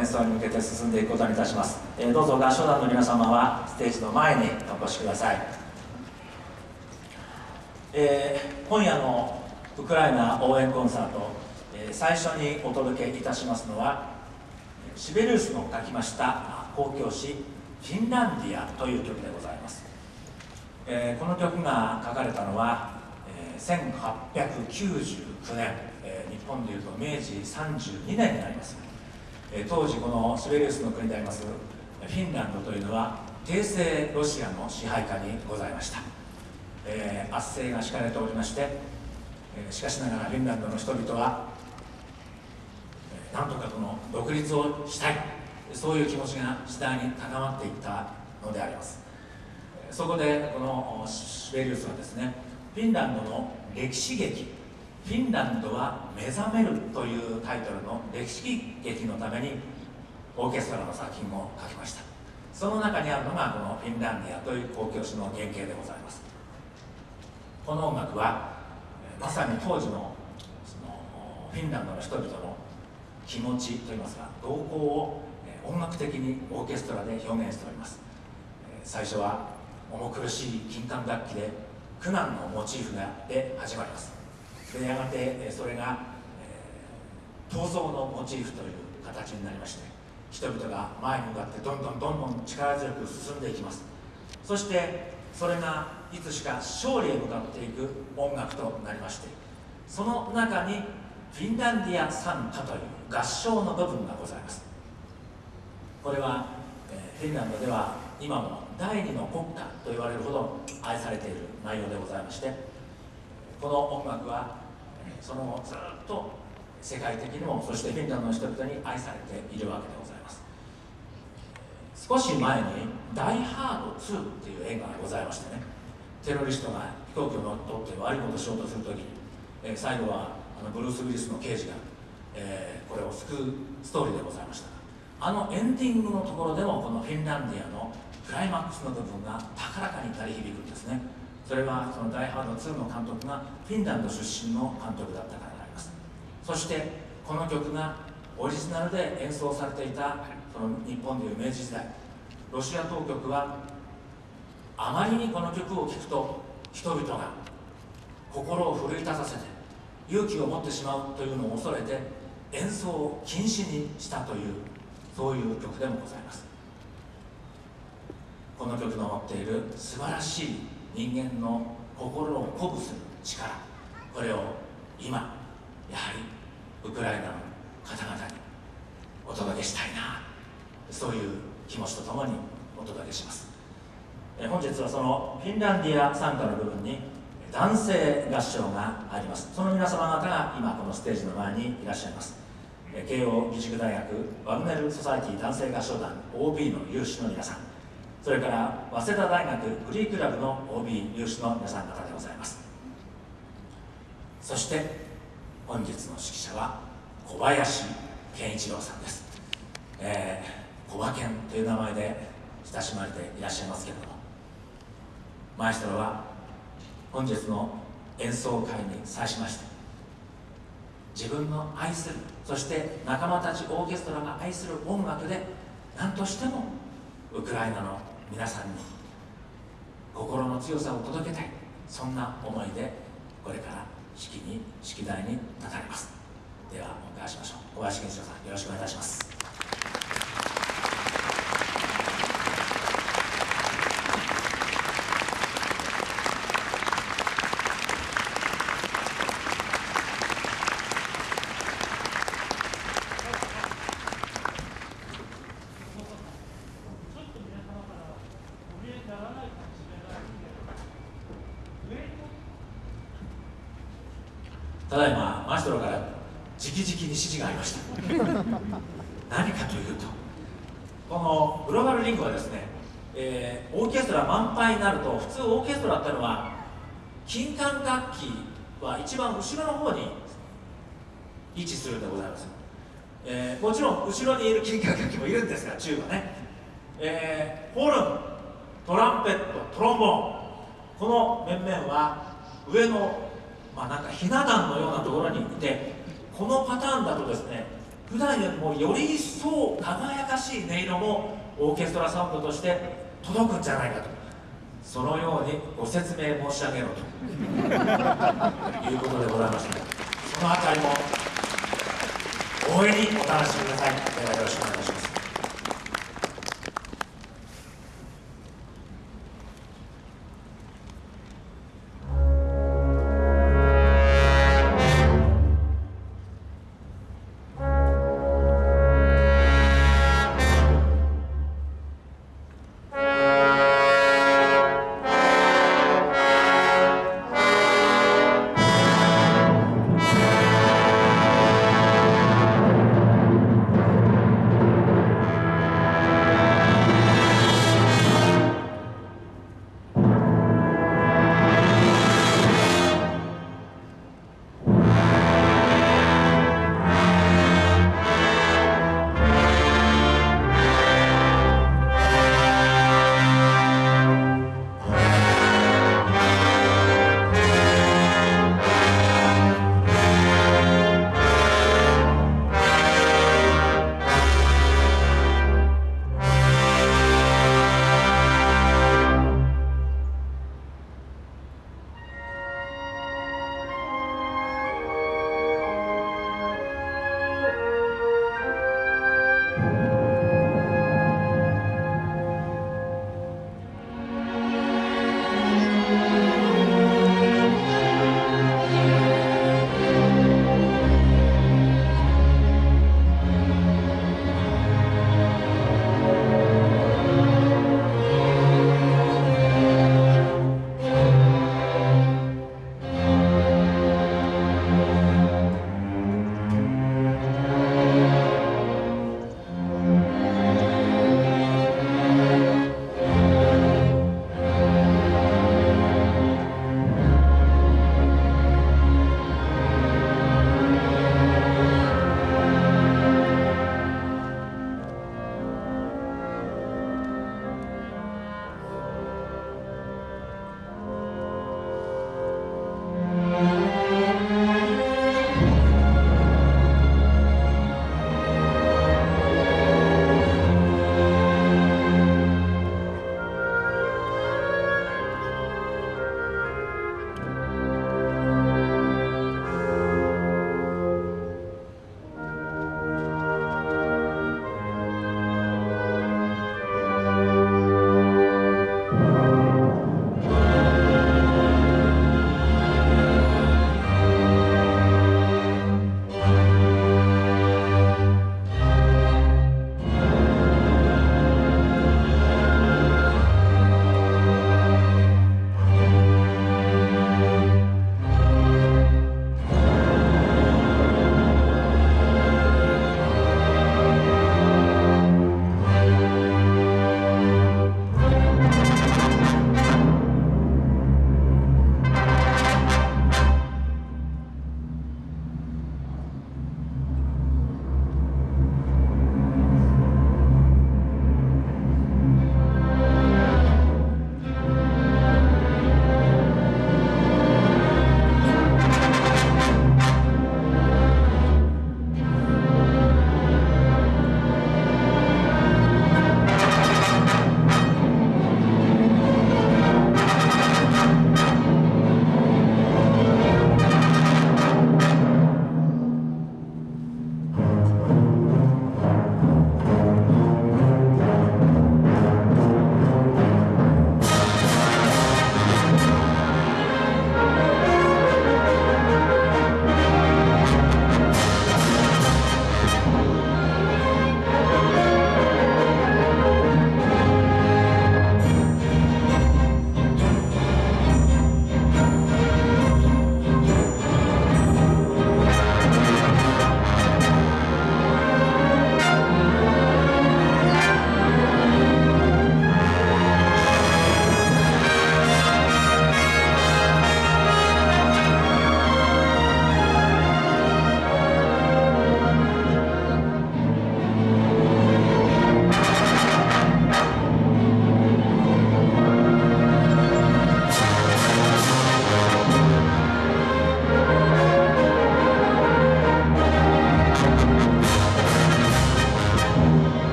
演奏に向けて進んでいくことにいたします、えー、どうぞ合唱団の皆様はステージの前にお越しください、えー、今夜のウクライナ応援コンサート、えー、最初にお届けいたしますのはシベリウスの書きました交響詩「フィンランディア」という曲でございます、えー、この曲が書かれたのは、えー、1899年日本でいうと明治32年になります、当時このスベリウスの国でありますフィンランドというのは帝政ロシアの支配下にございました、えー、圧政が敷かれておりまして、えしかしながらフィンランドの人々は、えなんとかこの独立をしたい。そういう気持ちが次第に高まっていったのであります。そこでこのシベリウスはですねフィンランドの歴史劇フィンランドは目覚めるというタイトルの歴史劇のためにオーケストラの作品を書きました。その中にあるのがこのフィンランディアという交響詩の原型でございます。この音楽はまさに当時のそのフィンランドの人々の気持ちといいますか動向を音楽的にオーケストラで表現しております。最初は重苦しい金管楽器で苦難のモチーフがで始まります。でやがてそれが、えー、闘争のモチーフという形になりまして人々が前に向かってどんどんどんどん力強く進んでいきます。そしてそれがいつしか勝利へ向かっていく音楽となりましてその中にフィンランディア賛歌という合唱の部分がございます。これは、えー、フィンランドでは今も第二の国家と言われるほど愛されている内容でございましてこの音楽はその後ずっと世界的にもそしてフィンランドの人々に愛されているわけでございます。少し前に「ダイ・ハード2」っていう映画がございましてね。テロリストが飛行機を乗っ取って悪いことをしようとするときに、え、最後はあのブルース・ウィリスの刑事が、え、これを救うストーリーでございました。あのエンディングのところでもこのフィンランディアのクライマックスの部分が高らかに鳴り響くんですね。それはその「ダイ・ハード2」の監督がフィンランド出身の監督だったからであります。そしてこの曲がオリジナルで演奏されていたその日本でいう明治時代。ロシア当局はあまりにこの曲を聴くと人々が心を奮い立たせて勇気を持ってしまうというのを恐れて演奏を禁止にしたというそういう曲でもございます。この曲の持っている素晴らしい人間の心を鼓舞する力。これを今やはりウクライナの方々にお届けしたいな。そういう気持ちとともにお届けします。え本日はそのフィンランディア参加の部分に男性合唱があります。その皆様方が今このステージの前にいらっしゃいます。慶応義塾大学ワグネルソサイティ男性合唱団 OB の有志の皆さん。それから早稲田大学フリークラブの OB 有志の皆さん方でございます。そして本日の指揮者は小林健一郎さんです、えー、小馬健という名前で親しまれていらっしゃいますけれどもマエストロは本日の演奏会に際しまして自分の愛するそして仲間たちオーケストラが愛する音楽で何としてもウクライナの皆さんに心の強さを届けたい。そんな思いでこれから式に式台に立たれます。ではお迎えしましょう。小林健一郎さんよろしくお願いいたします。ただいまマエストロから直々に指示がありました。何かというとこのグローバルリンクはですね、えー、オーケストラ満杯になると普通オーケストラってのは金管楽器は一番後ろの方に位置するんでございます、えー、もちろん後ろにいる金管楽器もいるんですがチューバね、えー、ホルントランペットトロンボーン。この面々は上のまあ、なんかひな壇のようなところにいてこのパターンだとですね普段よりもより一層輝かしい音色もオーケストラサウンドとして届くんじゃないかと。そのようにご説明申し上げろと。いうことでございましてその辺りも大いにお楽しみください。ではよろしくお願いします。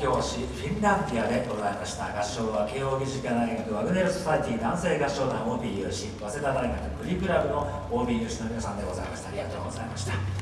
教師フィンランティアでございました合唱は慶應義塾大学ワグネル・ソサイティ男性合唱団 OB 有志早稲田大学クリクラブの OB 有志の皆さんでございました。ありがとうございました。